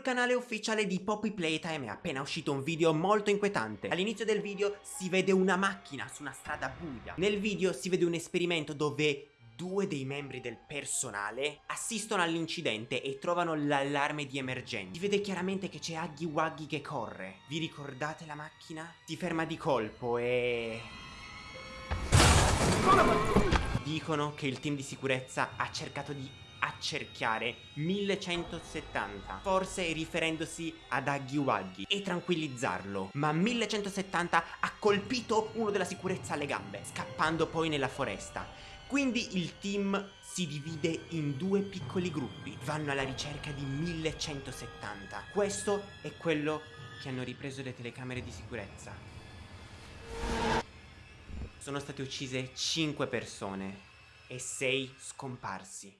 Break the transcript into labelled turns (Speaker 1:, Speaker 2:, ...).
Speaker 1: sul canale ufficiale di Poppy Playtime è appena uscito un video molto inquietante. All'inizio del video si vede una macchina su una strada buia. Nel video si vede un esperimento dove due dei membri del personale assistono all'incidente e trovano l'allarme di emergenza. Si vede chiaramente che c'è Huggy Wuggy che corre. Vi ricordate la macchina? Si ferma di colpo e... Dicono che il team di sicurezza ha cercato di accerchiare 1170 forse riferendosi ad Huggy Wuggy e tranquillizzarlo. Ma 1170 ha colpito uno della sicurezza alle gambe scappando poi nella foresta. Quindi il team si divide in due piccoli gruppi vanno alla ricerca di 1170 questo è quello che hanno ripreso le telecamere di sicurezza sono state uccise 5 persone e 6 scomparsi